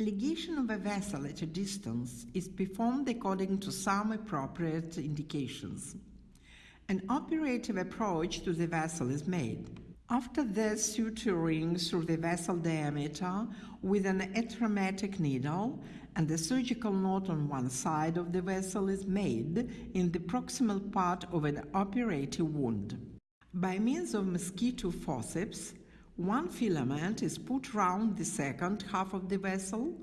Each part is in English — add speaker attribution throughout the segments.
Speaker 1: Ligation of a vessel at a distance is performed according to some appropriate indications. An operative approach to the vessel is made. After this, suturing through the vessel diameter with an atraumatic needle and the surgical knot on one side of the vessel is made in the proximal part of an operative wound. By means of mosquito forceps, one filament is put round the second half of the vessel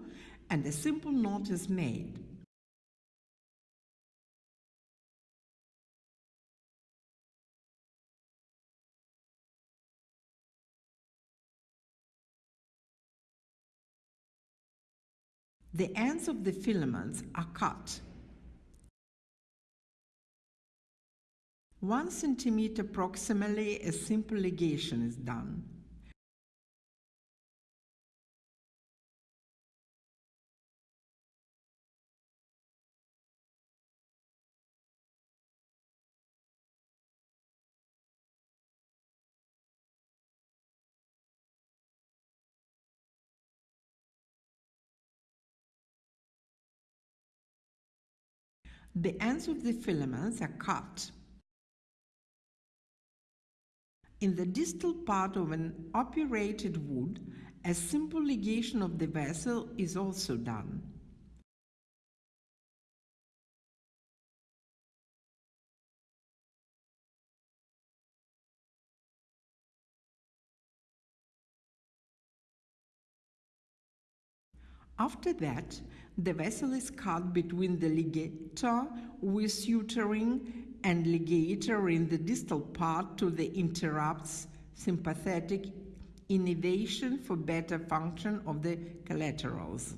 Speaker 1: and a simple knot is made. The ends of the filaments are cut. One centimeter proximally a simple ligation is done. The ends of the filaments are cut. In the distal part of an operated wood, a simple ligation of the vessel is also done. After that, the vessel is cut between the ligator with suturing and ligator in the distal part to the interrupts sympathetic innervation for better function of the collaterals.